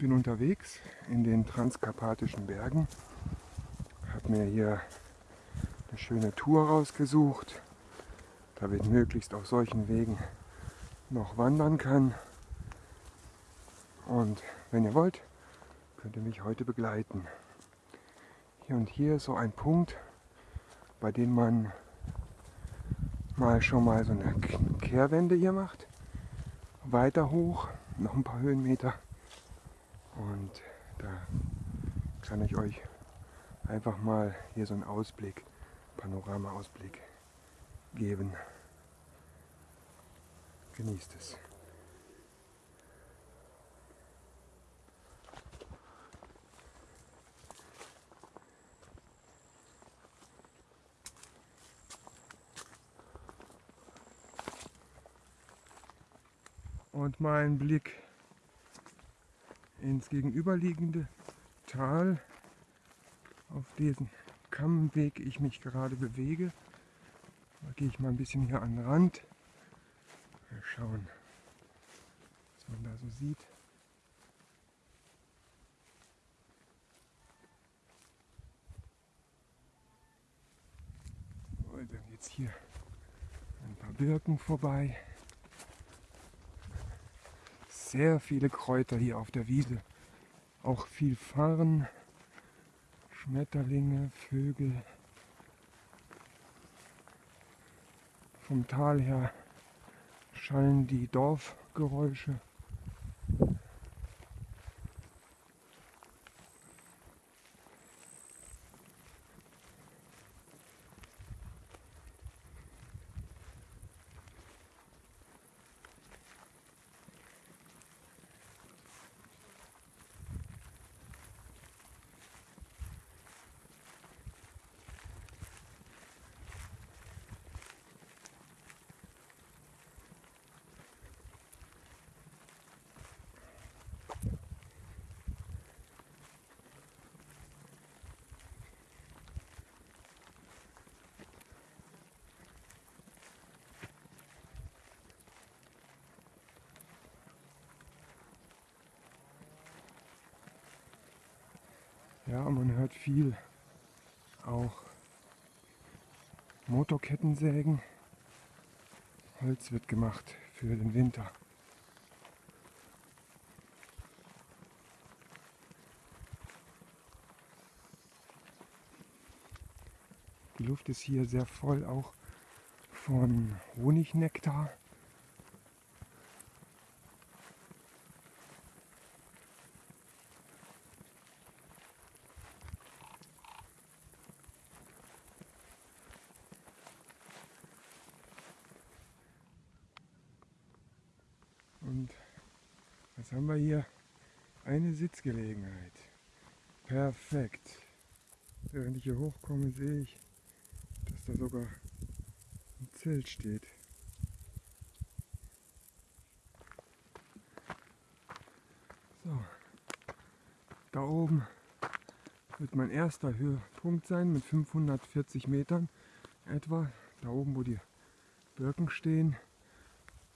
bin unterwegs in den transkarpatischen Bergen. Habe mir hier eine schöne Tour rausgesucht, damit möglichst auf solchen Wegen noch wandern kann. Und wenn ihr wollt, könnt ihr mich heute begleiten. Hier und hier ist so ein Punkt, bei dem man mal schon mal so eine Kehrwende hier macht. Weiter hoch, noch ein paar Höhenmeter. Und da kann ich euch einfach mal hier so einen Ausblick, Panorama-Ausblick geben. Genießt es. und mein Blick ins gegenüberliegende Tal, auf diesen Kammweg ich mich gerade bewege. Da gehe ich mal ein bisschen hier an den Rand. Mal schauen, was man da so sieht. Und dann es hier ein paar Birken vorbei sehr viele Kräuter hier auf der Wiese. Auch viel Farn, Schmetterlinge, Vögel. Vom Tal her schallen die Dorfgeräusche. Ja, man hört viel. Auch Motorkettensägen. Holz wird gemacht für den Winter. Die Luft ist hier sehr voll auch von Honignektar. Und was haben wir hier? Eine Sitzgelegenheit. Perfekt. Während ich hier hochkomme, sehe ich, dass da sogar ein Zelt steht. So, da oben wird mein erster Höhepunkt sein mit 540 Metern etwa. Da oben, wo die Birken stehen.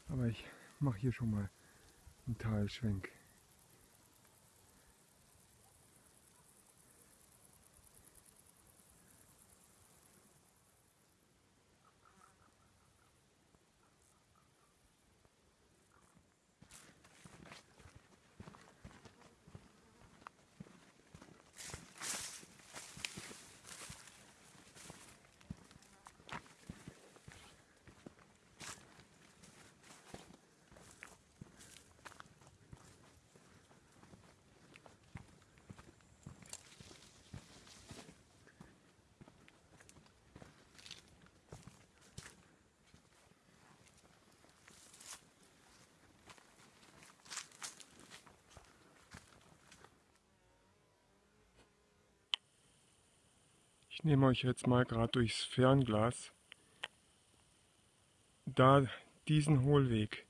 Aber ich mache hier schon mal einen Talschwenk. Ich nehme euch jetzt mal gerade durchs Fernglas. Da diesen Hohlweg.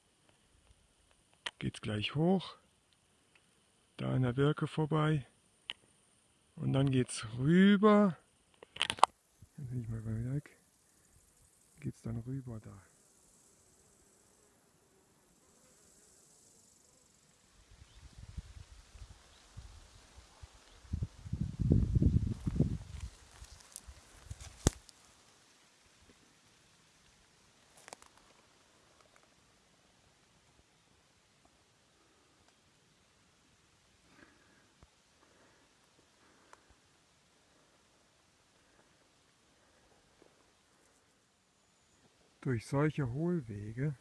Geht es gleich hoch, da an der Birke vorbei. Und dann geht es rüber, dann bin ich mal weg, geht es dann rüber da. Durch solche Hohlwege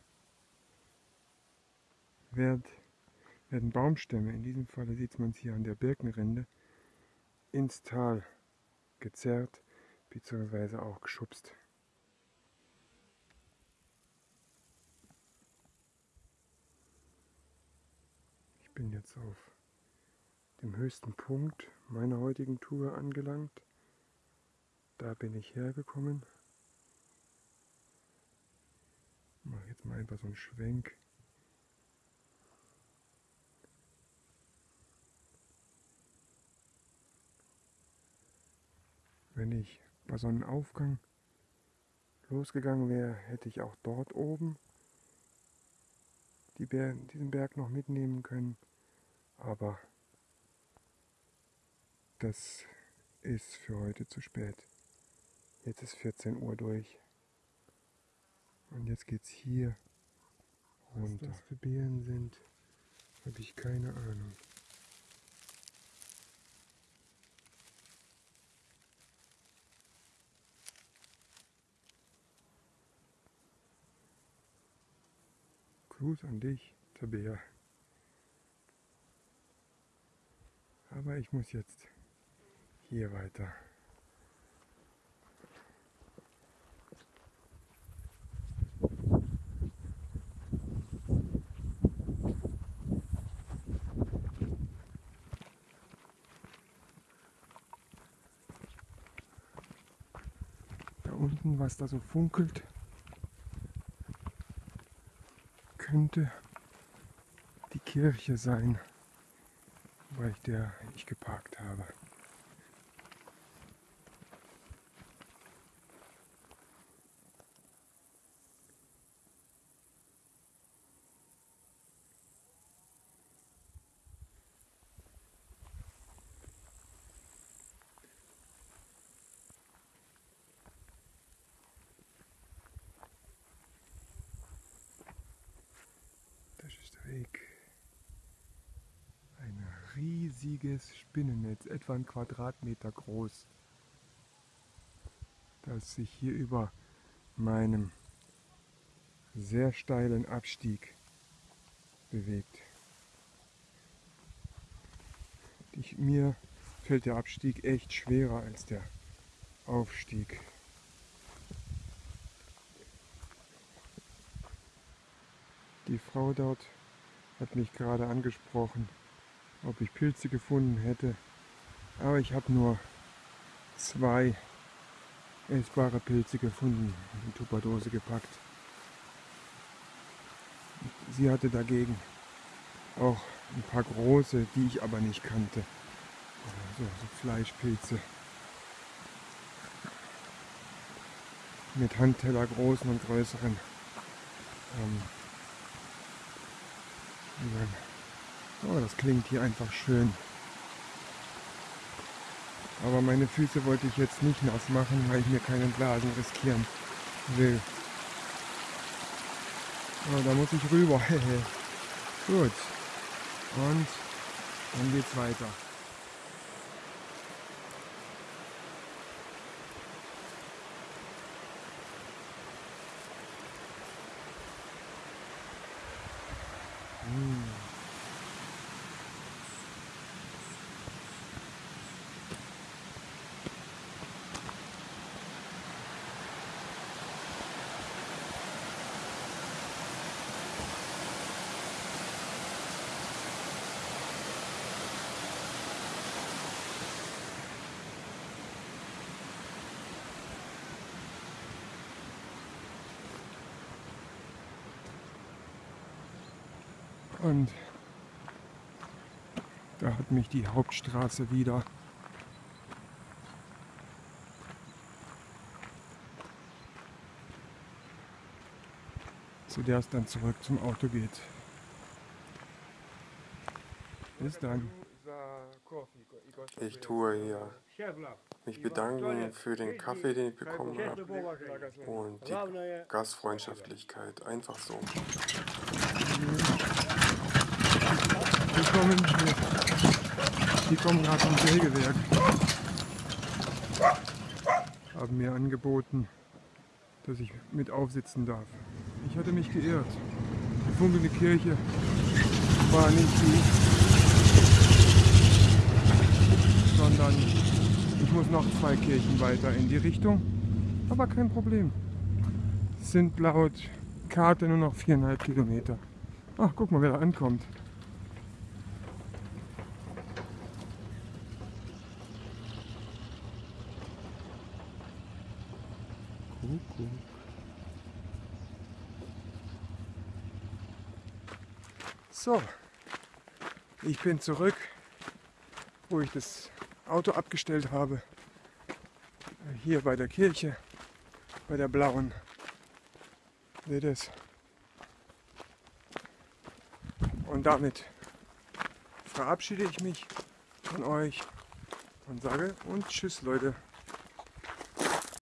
wird, werden Baumstämme, in diesem Fall sieht man es hier an der Birkenrinde, ins Tal gezerrt bzw. auch geschubst. Ich bin jetzt auf dem höchsten Punkt meiner heutigen Tour angelangt. Da bin ich hergekommen. Mache jetzt mal einfach so einen Schwenk. Wenn ich bei Sonnenaufgang losgegangen wäre, hätte ich auch dort oben die Ber diesen Berg noch mitnehmen können. Aber das ist für heute zu spät. Jetzt ist 14 Uhr durch. Und jetzt geht's hier runter. Was das für Beeren sind, habe ich keine Ahnung. Gruß an dich, Tabea. Aber ich muss jetzt hier weiter. Unten, was da so funkelt, könnte die Kirche sein, weil ich der ich geparkt habe. Weg. Ein riesiges Spinnennetz, etwa ein Quadratmeter groß, das sich hier über meinem sehr steilen Abstieg bewegt. Ich, mir fällt der Abstieg echt schwerer als der Aufstieg. Die Frau dort hat mich gerade angesprochen, ob ich Pilze gefunden hätte. Aber ich habe nur zwei essbare Pilze gefunden, in Tupperdose gepackt. Sie hatte dagegen auch ein paar große, die ich aber nicht kannte. So, so Fleischpilze. Mit Handteller großen und größeren. Ähm, Oh, das klingt hier einfach schön. Aber meine Füße wollte ich jetzt nicht nass machen, weil ich mir keinen Blasen riskieren will. Oh, da muss ich rüber. Gut. Und dann geht's weiter. Mm. Und da hat mich die Hauptstraße wieder zu der es dann zurück zum Auto geht. Bis dann. Ich tue hier mich bedanken für den Kaffee, den ich bekommen habe und die Gastfreundschaftlichkeit. Einfach so. Die kommen, die kommen gerade vom Sägewerk. Haben mir angeboten, dass ich mit aufsitzen darf. Ich hatte mich geirrt. Die funkelnde Kirche war nicht die, sondern ich muss noch zwei Kirchen weiter in die Richtung. Aber kein Problem. Es sind laut Karte nur noch viereinhalb Kilometer. Ach, guck mal, wer da ankommt. So, ich bin zurück, wo ich das Auto abgestellt habe. Hier bei der Kirche, bei der blauen. Seht es? Und damit verabschiede ich mich von euch und sage und tschüss Leute.